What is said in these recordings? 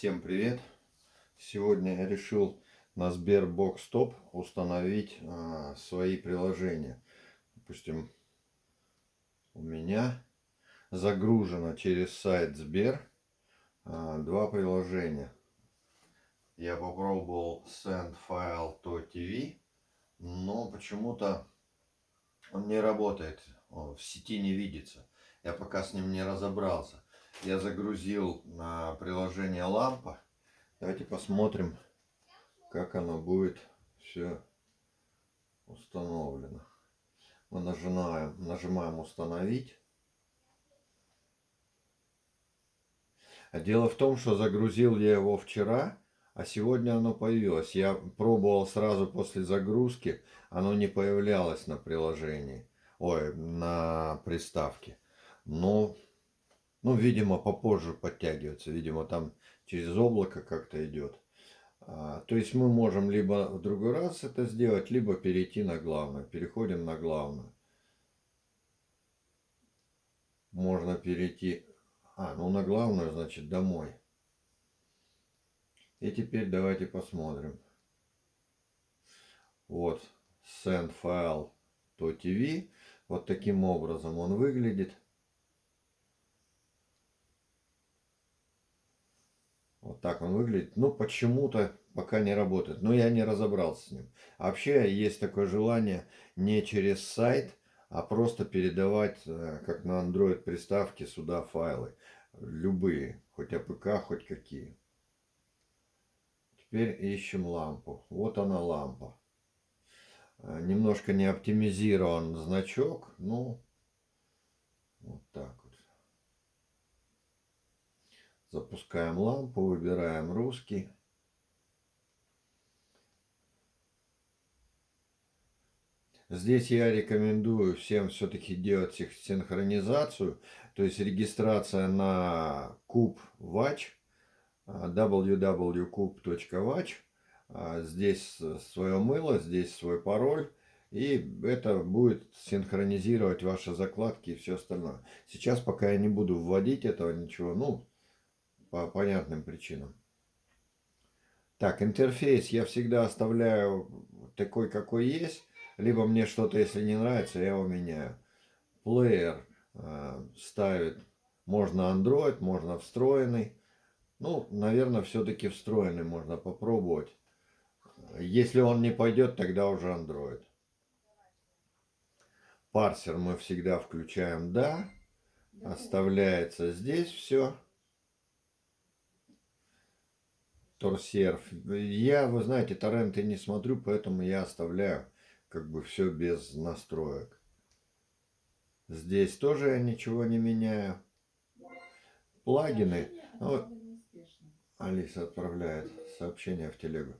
Всем привет! Сегодня я решил на Sberbox Top установить а, свои приложения. Допустим, у меня загружено через сайт Сбер а, два приложения. Я попробовал Send File to TV, но почему-то он не работает, он в сети не видится. Я пока с ним не разобрался я загрузил на приложение лампа. Давайте посмотрим, как оно будет все установлено. Мы нажимаем, нажимаем установить. А дело в том, что загрузил я его вчера, а сегодня оно появилось. Я пробовал сразу после загрузки, оно не появлялось на приложении, ой, на приставке. Но ну, видимо, попозже подтягивается. Видимо, там через облако как-то идет. А, то есть мы можем либо в другой раз это сделать, либо перейти на главное. Переходим на главное. Можно перейти... А, ну на главную, значит, домой. И теперь давайте посмотрим. Вот, send TV. Вот таким образом он выглядит. Так он выглядит. Но почему-то пока не работает. Но я не разобрался с ним. А вообще есть такое желание не через сайт, а просто передавать, э, как на Android приставке, сюда файлы. Любые. Хоть АПК, хоть какие. Теперь ищем лампу. Вот она лампа. Э, немножко не оптимизирован значок. Ну, вот так. Запускаем лампу, выбираем русский. Здесь я рекомендую всем все-таки делать синхронизацию, то есть регистрация на куб watch, www.kub.watch. Здесь свое мыло, здесь свой пароль. И это будет синхронизировать ваши закладки и все остальное. Сейчас пока я не буду вводить этого ничего. Ну, по понятным причинам. Так, интерфейс я всегда оставляю такой, какой есть. Либо мне что-то, если не нравится, я его меняю. Плеер э, ставит, можно Android, можно встроенный. Ну, наверное, все-таки встроенный можно попробовать. Если он не пойдет, тогда уже Android. Парсер мы всегда включаем «да». Оставляется здесь все. Торсерф. Я, вы знаете, торренты не смотрю, поэтому я оставляю как бы все без настроек. Здесь тоже я ничего не меняю. Плагины. Вот. Алиса отправляет сообщение в телегу.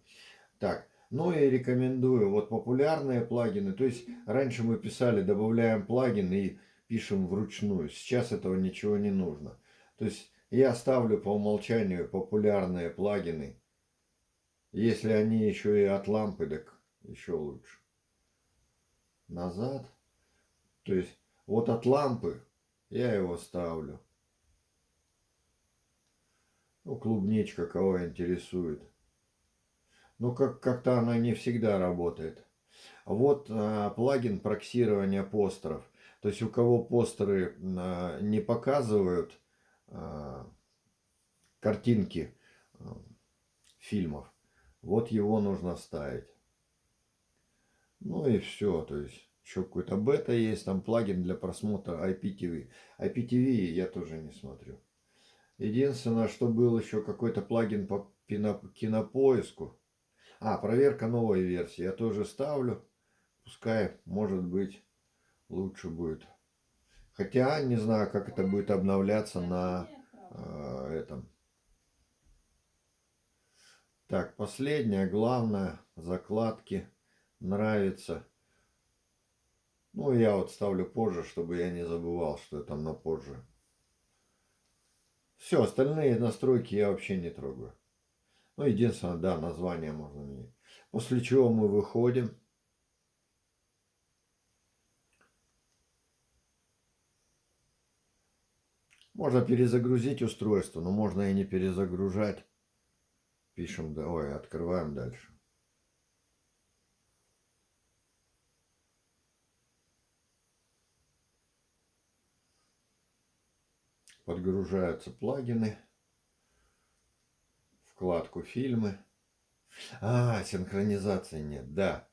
Так, ну и рекомендую. Вот популярные плагины. То есть раньше мы писали, добавляем плагин и пишем вручную. Сейчас этого ничего не нужно. То есть я ставлю по умолчанию популярные плагины. Если они еще и от лампы, так еще лучше. Назад. То есть вот от лампы я его ставлю. Ну, клубничка кого интересует. Ну, как-то как она не всегда работает. Вот а, плагин проксирования постеров. То есть у кого постеры а, не показывают картинки а, фильмов. Вот его нужно ставить. Ну и все. То есть еще какой-то бета есть. Там плагин для просмотра IPTV. IPTV я тоже не смотрю. Единственное, что был еще какой-то плагин по кинопоиску. А, проверка новой версии. Я тоже ставлю. Пускай, может быть, лучше будет. Хотя не знаю, как это будет обновляться на э, этом. Так, последняя, главное, закладки. Нравится. Ну, я вот ставлю позже, чтобы я не забывал, что это на позже. Все, остальные настройки я вообще не трогаю. Ну, единственное, да, название можно менять. После чего мы выходим. Можно перезагрузить устройство, но можно и не перезагружать. Пишем, да, ой, открываем дальше. Подгружаются плагины. Вкладку фильмы. А, синхронизации нет, да.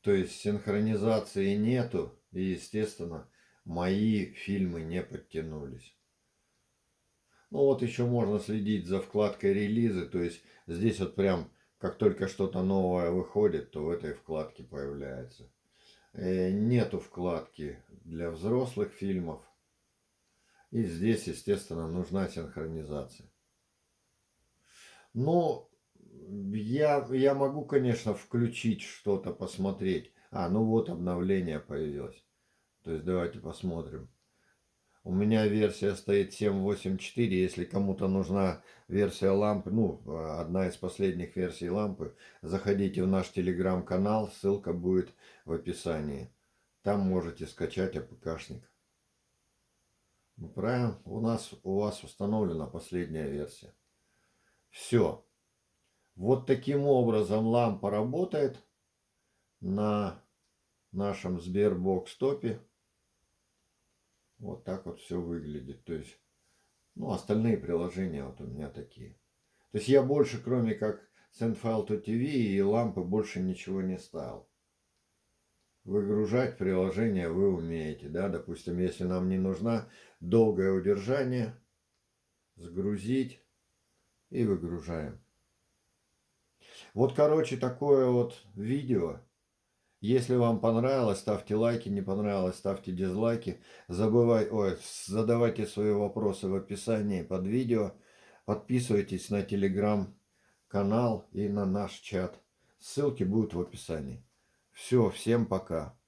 То есть синхронизации нету. И, естественно, мои фильмы не подтянулись. Ну вот еще можно следить за вкладкой релизы. То есть здесь вот прям, как только что-то новое выходит, то в этой вкладке появляется. Э, нету вкладки для взрослых фильмов. И здесь, естественно, нужна синхронизация. Но я, я могу, конечно, включить что-то, посмотреть. А, ну вот обновление появилось. То есть давайте посмотрим. У меня версия стоит 7.8.4. Если кому-то нужна версия лампы, ну, одна из последних версий лампы, заходите в наш телеграм-канал. Ссылка будет в описании. Там можете скачать АПКшник. Ну, правильно, у нас у вас установлена последняя версия. Все. Вот таким образом лампа работает на нашем Sberbox топе. Вот так вот все выглядит. То есть, ну, остальные приложения вот у меня такие. То есть я больше, кроме как SendFile to TV и лампы, больше ничего не ставил. Выгружать приложение вы умеете, да, допустим, если нам не нужна долгое удержание, сгрузить и выгружаем. Вот, короче, такое вот видео. Если вам понравилось, ставьте лайки, не понравилось, ставьте дизлайки. Забывай, ой, задавайте свои вопросы в описании под видео. Подписывайтесь на телеграм-канал и на наш чат. Ссылки будут в описании. Все, всем пока.